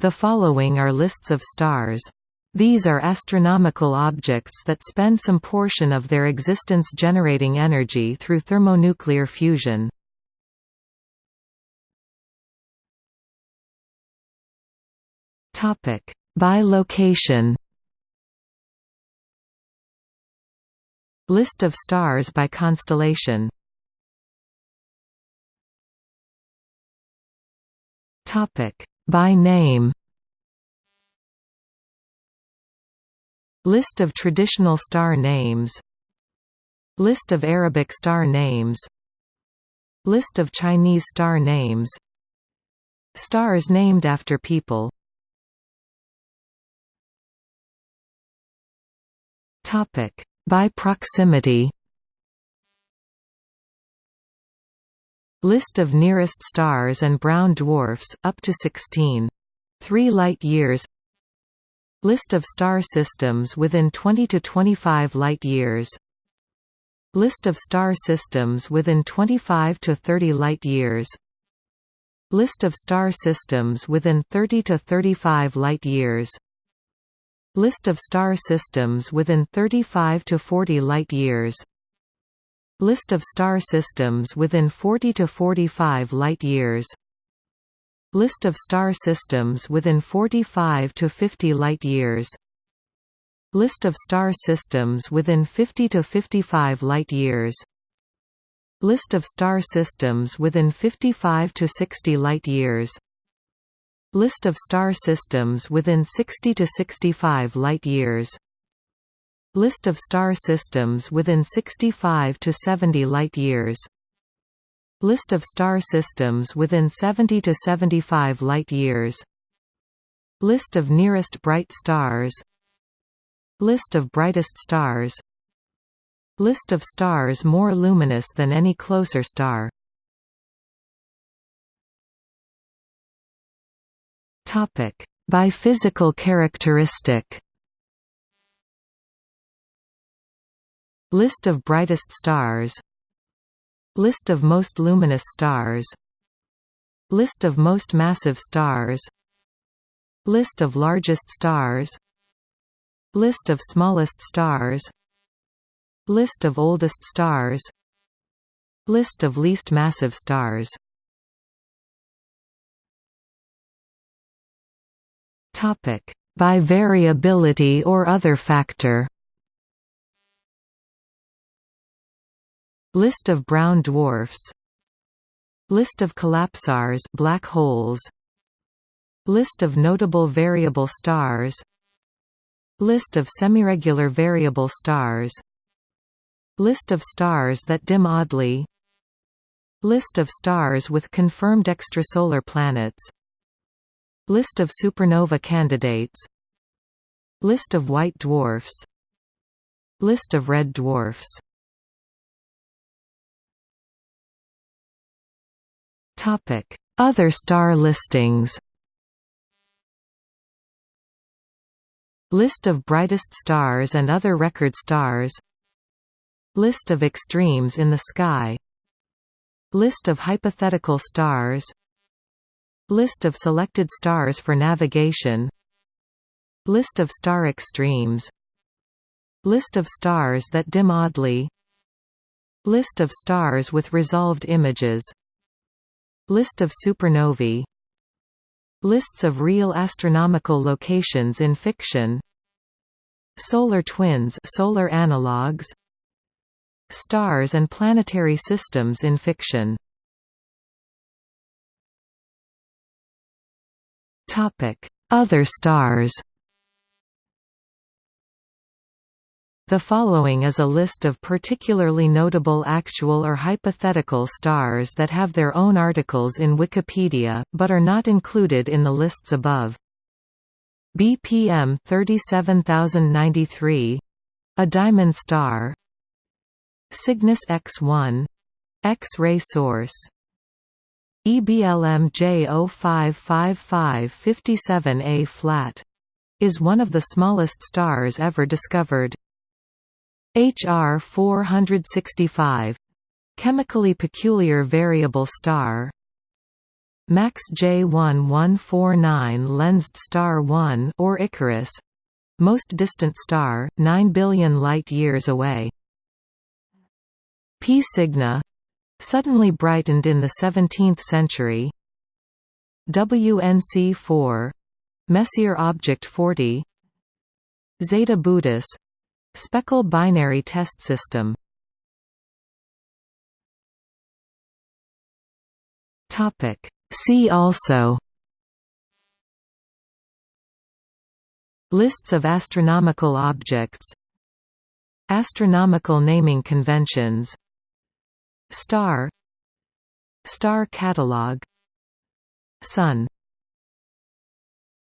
The following are lists of stars. These are astronomical objects that spend some portion of their existence generating energy through thermonuclear fusion. By location List of stars by constellation By name. List of traditional star names. List of Arabic star names. List of Chinese star names. Stars named after people. Topic. By proximity List of nearest stars and brown dwarfs, up to 16. 3 light-years List of star systems within 20 to 25 light-years List of star systems within 25 to 30 light-years List of star systems within 30 to 35 light-years List of star systems within 35 to 40 light-years List of star systems within 40 to 45 light-years List of star systems within 45 to 50 light-years List of star systems within 50 to 55 light-years List of star systems within 55 to 60 light-years List of star systems within 60 to 65 light-years List of star systems within 65 to 70 light-years List of star systems within 70 to 75 light-years List of nearest bright stars. List of brightest stars. List of stars more luminous than any closer star. By physical characteristic List of brightest stars. List of most luminous stars. List of most massive stars. List of largest stars. List of smallest stars. List of oldest stars. List of least massive stars. Topic By variability or other factor List of brown dwarfs. List of collapsars black holes. List of notable variable stars. List of semiregular variable stars. List of stars that dim oddly. List of stars with confirmed extrasolar planets. List of supernova candidates. List of white dwarfs. List of red dwarfs Other star listings List of brightest stars and other record stars List of extremes in the sky List of hypothetical stars List of selected stars for navigation List of star extremes List of stars that dim oddly List of stars with resolved images List of supernovae. Lists of real astronomical locations in fiction. Solar twins solar analogues Stars and planetary systems in fiction. Other stars The following is a list of particularly notable actual or hypothetical stars that have their own articles in Wikipedia, but are not included in the lists above. BPM 37093 a diamond star. Cygnus X1 X-ray source. EBLM J055557A flat. Is one of the smallest stars ever discovered. HR 465 chemically peculiar variable star. MACS J1149 lensed star 1 or Icarus. Most distant star 9 billion light years away. P Cygni suddenly brightened in the 17th century. WNC4 Messier Object 40 Zeta Bootis Speckle binary test system. See also. Lists of astronomical objects. Astronomical naming conventions. Star. Star catalog. Sun